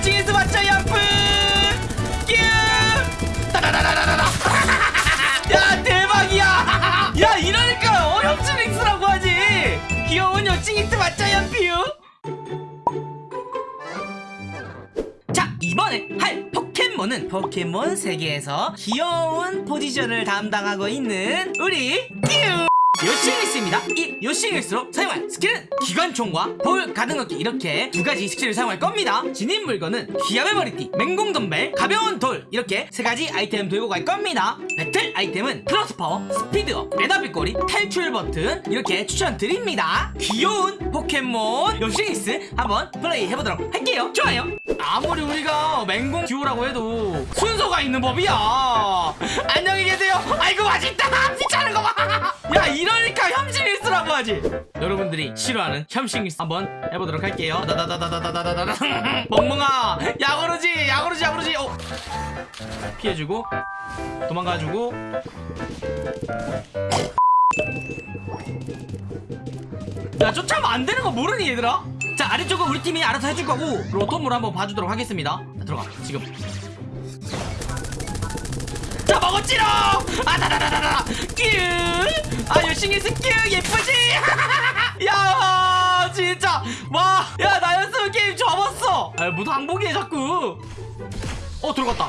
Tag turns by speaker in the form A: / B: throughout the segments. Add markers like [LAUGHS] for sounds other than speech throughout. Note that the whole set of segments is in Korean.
A: 2층에서 맞자 야뿌 따라라라라라 야 대박이야. [LAUGHS] 야 이러니까 어렴치 링스라고 하지. 귀여운 여친이트 맞자 연피유 자 이번에 할 포켓몬은 포켓몬 세계에서 귀여운 포지션을 담당하고 있는 우리 끼우 요싱일스입니다. 이 요싱일스로 사용할 스킬은 기관총과 돌 가능하기 이렇게 두 가지 스킬을 사용할 겁니다. 진입 물건은 기압의 머리띠, 맹공 덤벨, 가벼운 돌 이렇게 세 가지 아이템 들고 갈 겁니다. 배틀 아이템은 플러스 파워, 스피드업, 메다빗꼬리, 탈출 버튼 이렇게 추천드립니다. 귀여운 포켓몬 요씽리스 한번 플레이 해보도록 할게요. 좋아요. 아무리 우리가 맹공 듀오라고 해도 순서가 있는 법이야. 안녕히 계세요. 아이고 맛있다. 귀찮은 거봐야 이러니까 혐싱리스라고 하지. 여러분들이 싫어하는 혐싱리스 한번 해보도록 할게요. 다다다다다다다다다. [LAUGHS] 멍멍아 야구르지 야구르지 야구르지. 어. 피해주고. 도망가지고. 야 쫓아오면 안 되는 거 모르니 얘들아? 자 아래쪽은 우리 팀이 알아서 해줄 거고 로톰으로 한번 봐주도록 하겠습니다. 자, 들어가 지금. 자 먹었지롱! 아다다다다다 끼아 열심히 했어 끼 예쁘지? [LAUGHS] 야 진짜! 와야나 연습 게임 접었어! 아 무슨 항복이에 자꾸? 어 들어갔다.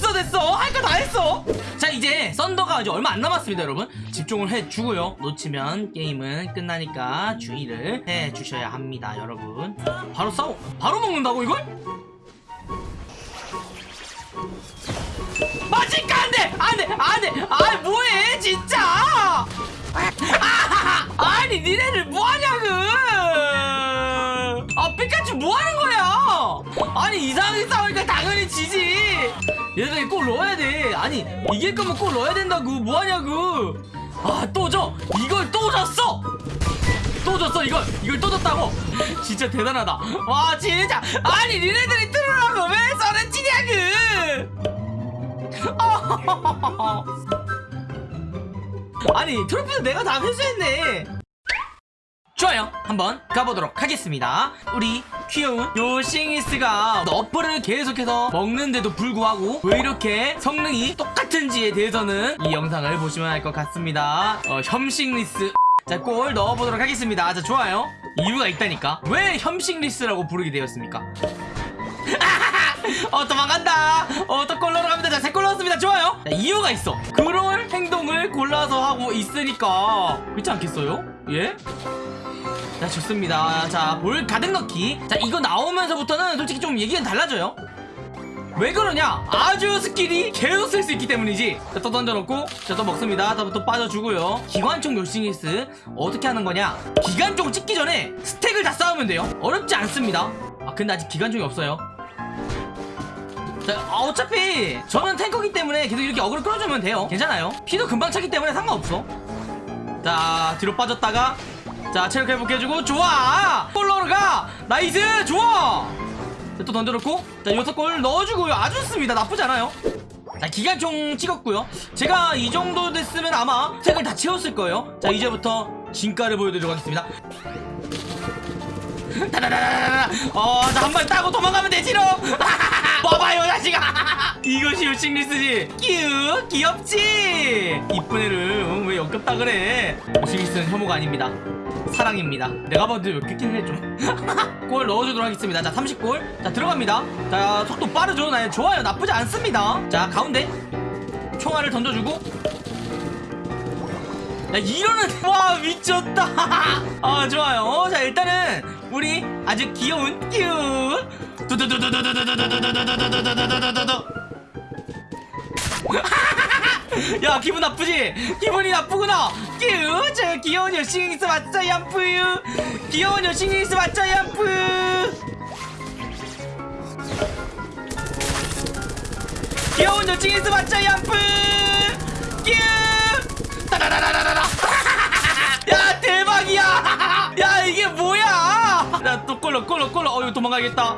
A: 됐어. 할 거 다 했어. 자 이제 썬더가 이제 얼마 안 남았습니다 여러분. 집중을 해주고요. 놓치면 게임은 끝나니까 주의를 해주셔야 합니다 여러분. 바로 싸워. 바로 먹는다고 이걸? 맞을까 안돼! 안돼! 안돼! 아 뭐해 진짜! 아, 아니 니네들 뭐하냐고! 아 피카츄 뭐하는 거야? 아니 이상하게 싸우니까 당연히 지지 얘들이 꼭 넣어야 돼. 아니 이길 거면 꼭 넣어야 된다고. 뭐하냐고. 아또져 이걸 또 졌어. 또 졌어 이걸. 이걸 또 졌다고. [LAUGHS] 진짜 대단하다. 와 진짜. 아니 니네들이 틀으라고 왜 서른 치냐고. [LAUGHS] 아니 트로피는 내가 다 회수했네. 좋아요. 한번 가보도록 하겠습니다. 우리 귀여운 요싱이스가 너프를 계속해서 먹는데도 불구하고 왜 이렇게 성능이 똑같은지에 대해서는 이 영상을 보시면 알 것 같습니다. 어, 혐식리스. 자골 넣어보도록 하겠습니다. 자 좋아요. 이유가 있다니까. 왜 혐식리스라고 부르게 되었습니까? [LAUGHS] 어 도망간다. 어또 골러러 갑니다. 자세골 넣었습니다. 좋아요. 자, 이유가 있어. 그럴 행동을 골라서 하고 있으니까. 그렇지 않겠어요? 예? 자 좋습니다. 자 볼 가득 넣기. 자 이거 나오면서부터는 솔직히 좀 얘기는 달라져요. 왜 그러냐? 아주 스킬이 계속 쓸 수 있기 때문이지. 자 또 던져놓고 자또 먹습니다. 또, 또 빠져주고요. 기관총 요씽리스 어떻게 하는 거냐? 기관총 찍기 전에 스택을 다 쌓으면 돼요. 어렵지 않습니다. 아 근데 아직 기관총이 없어요. 자, 아, 어차피 저는 탱커기 때문에 계속 이렇게 어그로 끌어주면 돼요. 괜찮아요. 피도 금방 차기 때문에 상관없어. 자 뒤로 빠졌다가 자 체력 회복해주고 좋아! 골러가 나이스! 좋아! 자, 또 던져놓고 자 여섯 골 넣어주고요. 아주 좋습니다. 나쁘지 않아요. 자 기관총 찍었고요. 제가 이 정도 됐으면 아마 스택을 다 채웠을 거예요. 자 이제부터 진가를 보여드리도록 하겠습니다. [LAUGHS] 다다다다다다! 어자 한발 따고 도망가면 되지롱 [LAUGHS] 봐봐요 자식아! [LAUGHS] 이것이 요씽리스지. 끼우 귀엽지? 이쁜 애를 응, 왜 역겹다 그래? 요씽리스는 혐오가 아닙니다. 사랑입니다. 내가 봐도 역겹긴 해좀골 [LAUGHS] 넣어주도록 하겠습니다. 자 30골. 자 들어갑니다. 자 속도 빠르죠? 나 좋아요. 나쁘지 않습니다. 자 가운데. 총알을 던져주고. 야 이러는 와 미쳤다. [LAUGHS] 아 좋아요. 자 일단은 우리 아주 귀여운 끼우 야 기분 나쁘지? 기분이 나쁘구나. 끼우저 귀여운 여신이스 맞자 얌푸유. 귀여운 여신이스 맞자 얌푸 귀여운 여신이스 맞자 얌푸 끼우. 다다다다다다. 야 대박이야. [LAUGHS] 야 이게 뭐야? 나 또 꼴러 꼴러 꼴러 어유 도망가겠다.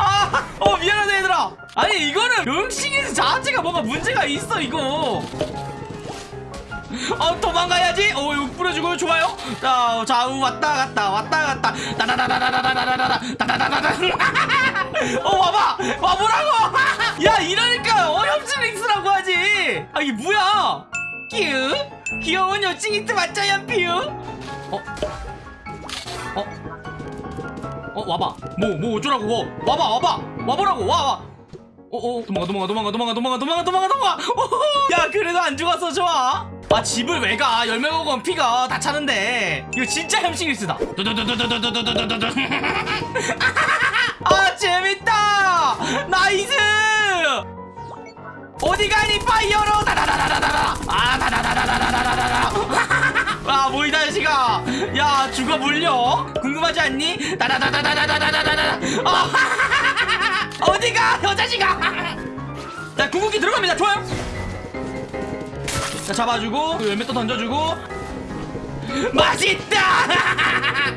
A: 아 어 미안하다 얘들아 아니 이거는 용싱이스 자체가 뭔가 문제가 있어 이거 어 도망가야지 어 이거 뿌려주고 좋아요 자 좌우 왔다 갔다 왔다 갔다 다다다다다다다다다다 다다다다다 어 와봐 와보라고 야 이러니까 어렵지 릭스라고 하지 아 이게 뭐야 끼우 귀여운 여친이트 맞자 연피우 어? 어? 어 와봐 뭐 뭐 어쩌라고 뭐 와봐 와봐 와보라고 와와 어어 도망가 도망가 도망가 도망가 도망가 도망가 도망가 도망가. 야 그래도 안 죽었어 좋아 아 집을 왜가 열매 먹으면 피가 다 차는데 이거 진짜 두두두두두두두두두두두 아 재밌다 나이스 어디 가니 파이어로 다다다다다다 아 다다다다다다다다 아 뭐이 자식아 야 죽어 물려? 궁금하지 않니? 다다다다다다다다다다 아 [LAUGHS] 어디가? 여자식아! 자 궁극기 들어갑니다. 좋아요. 자 잡아주고 그 열매 또 던져주고. 맛있다!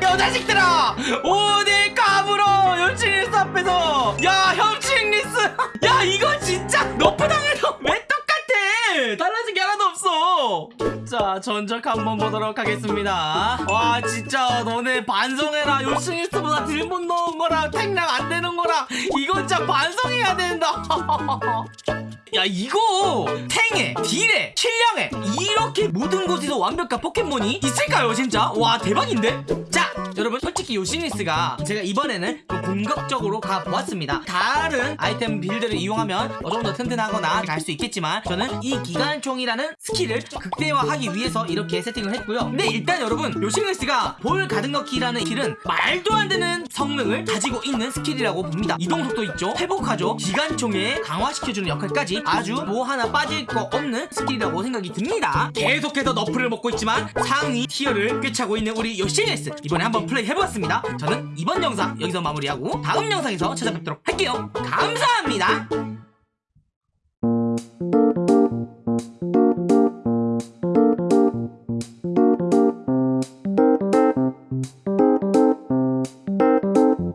A: [LAUGHS] 여자식들아! 어딜 까불어 현칭리스 앞에서? 야 현칭리스! [LAUGHS] 야 이거 진짜 너프 당해도 왜 똑같아! 달라진 게 하나도 없어 자 전적 한번 보도록 하겠습니다. 와 진짜 너네 반성해라. 요씽리스보다 딜 못 넣은 거랑 탱량 안 되는 거랑 이거 진짜 반성해야 된다. [LAUGHS] 야 이거 탱에 딜에 킬량에 이렇게 모든 곳에서 완벽한 포켓몬이 있을까요 진짜? 와 대박인데? 자 여러분 솔직히 요씽리스가 제가 이번에는 좀 공격적으로 가보았습니다. 다른 아이템 빌드를 이용하면 어, 조금 더 튼튼하거나 갈 수 있겠지만 저는 이 기관총이라는 스킬을 극대화하기 위해서 이렇게 세팅을 했고요. 근데 일단 여러분 요씽리스가 볼 가득 넣기라는 스킬은 말도 안 되는 성능을 가지고 있는 스킬이라고 봅니다. 이동속도 있죠? 회복하죠? 기관총을 강화시켜주는 역할까지 아주 뭐 하나 빠질 거 없는 스킬이라고 생각이 듭니다. 계속해서 nerf를 먹고 있지만 상위 tier를 꿰차고 있는 우리 요씽리스. 이번에 한번 플레이 해보았습니다. 저는 이번 영상 여기서 마무리하 고 다음 영상에서 찾아뵙도록 할게요. 감사합니다